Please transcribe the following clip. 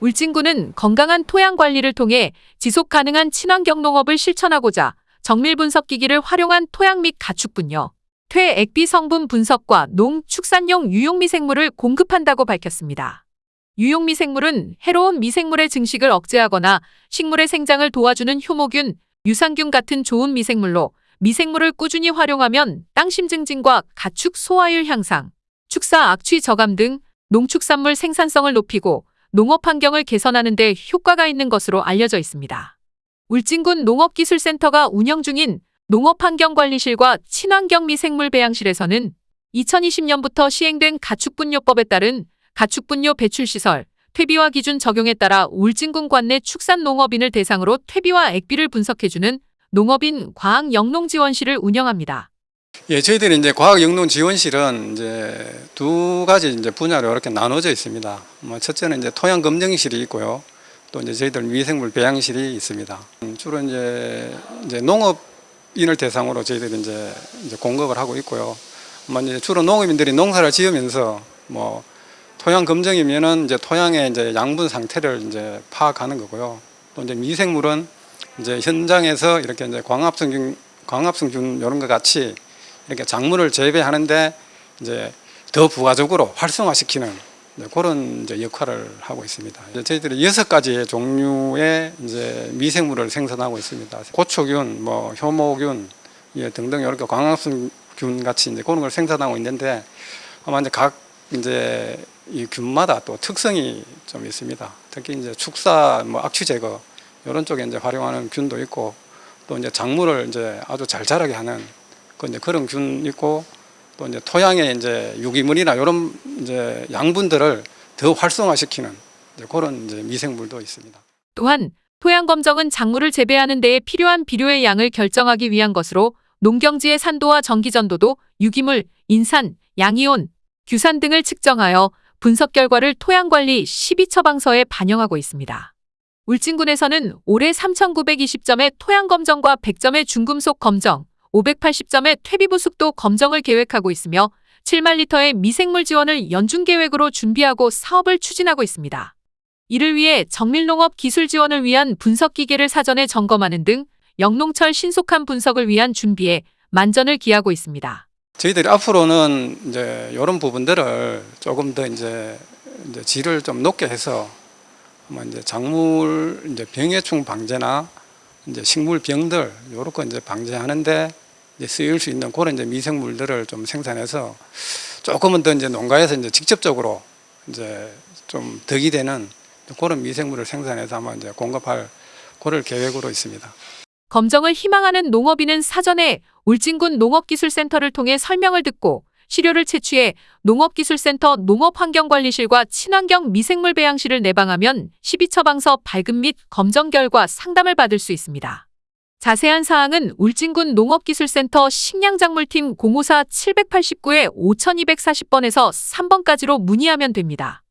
울진군은 건강한 토양 관리를 통해 지속 가능한 친환경 농업을 실천하고자 정밀 분석 기기를 활용한 토양 및 가축분뇨, 퇴액비 성분 분석과 농 축산용 유용미생물을 공급한다고 밝혔습니다. 유용미생물은 해로운 미생물의 증식을 억제하거나 식물의 생장을 도와주는 효모균, 유산균 같은 좋은 미생물로 미생물을 꾸준히 활용하면 땅심 증진과 가축 소화율 향상, 축사 악취 저감 등 농축산물 생산성을 높이고 농업 환경을 개선하는 데 효과가 있는 것으로 알려져 있습니다. 울진군 농업기술센터가 운영 중인 농업환경관리실과 친환경 미생물 배양실에서는 2020년부터 시행된 가축분뇨법에 따른 가축분뇨 배출시설, 퇴비화 기준 적용에 따라 울진군 관내 축산농업인을 대상으로 퇴비와 액비를 분석해주는 농업인 과학영농지원실을 운영합니다. 예, 저희들이 이제 과학영농지원실은 이제 두 가지 이제 분야로 이렇게 나눠져 있습니다. 뭐 첫째는 이제 토양 검증실이 있고요. 또 이제 저희들 미생물 배양실이 있습니다. 음, 주로 이제 이제 농업인을 대상으로 저희들이 이제, 이제 공급을 하고 있고요. 뭐 이제 주로 농업인들이 농사를 지으면서 뭐 토양 검증이면은 이제 토양의 이제 양분 상태를 이제 파악하는 거고요. 또 이제 미생물은 이제 현장에서 이렇게 이제 광합성균, 광합성균 이런 것 같이 이렇게 작물을 재배하는데 이제 더 부가적으로 활성화시키는 그런 이제 역할을 하고 있습니다. 저희들이 여섯 가지의 종류의 이제 미생물을 생산하고 있습니다. 고초균, 뭐 효모균 예, 등등 이렇게 광합성균 같이 이제 그런 걸 생산하고 있는데 아마 이제 각 이제 이 균마다 또 특성이 좀 있습니다. 특히 이제 축사, 뭐 악취 제거 이런 쪽에 이제 활용하는 균도 있고 또 이제 작물을 이제 아주 잘 자라게 하는 그 이제 그런 균 있고 또 이제 토양에 이제 유기물이나 이런 이제 양분들을 더 활성화시키는 이제 그런 이제 미생물도 있습니다. 또한 토양 검정은 작물을 재배하는 데에 필요한 비료의 양을 결정하기 위한 것으로 농경지의 산도와 전기전도도 유기물, 인산, 양이온, 규산 등을 측정하여 분석 결과를 토양관리 12처방서에 반영하고 있습니다. 울진군에서는 올해 3,920점의 토양검정과 100점의 중금속 검정, 580점의 퇴비부 숙도 검정을 계획하고 있으며 7만 리터의 미생물 지원을 연중 계획으로 준비하고 사업을 추진하고 있습니다. 이를 위해 정밀농업 기술 지원을 위한 분석 기계를 사전에 점검하는 등 영농철 신속한 분석을 위한 준비에 만전을 기하고 있습니다. 저희들이 앞으로는 이제 이런 부분들을 조금 더 이제, 이제 질을 좀 높게 해서 뭐 이제 작물 이제 병해충 방제나 이제 식물 병들 거 이제 방제하는데 이제 쓰일 수 있는 그런 이제 미생물들을 좀 생산해서 조금은 더 이제 농가에서 이제 직접적으로 이제 좀 덕이 되는 그런 미생물을 생산해서 아마 이제 공급할 그럴 계획으로 있습니다. 검정을 희망하는 농업인은 사전에 울진군 농업기술센터를 통해 설명을 듣고 시료를 채취해 농업기술센터 농업환경관리실과 친환경 미생물 배양실을 내방하면 12처방서 발급 및 검정 결과 상담을 받을 수 있습니다. 자세한 사항은 울진군 농업기술센터 식량작물팀 054-789-5240번에서 3번까지로 문의하면 됩니다.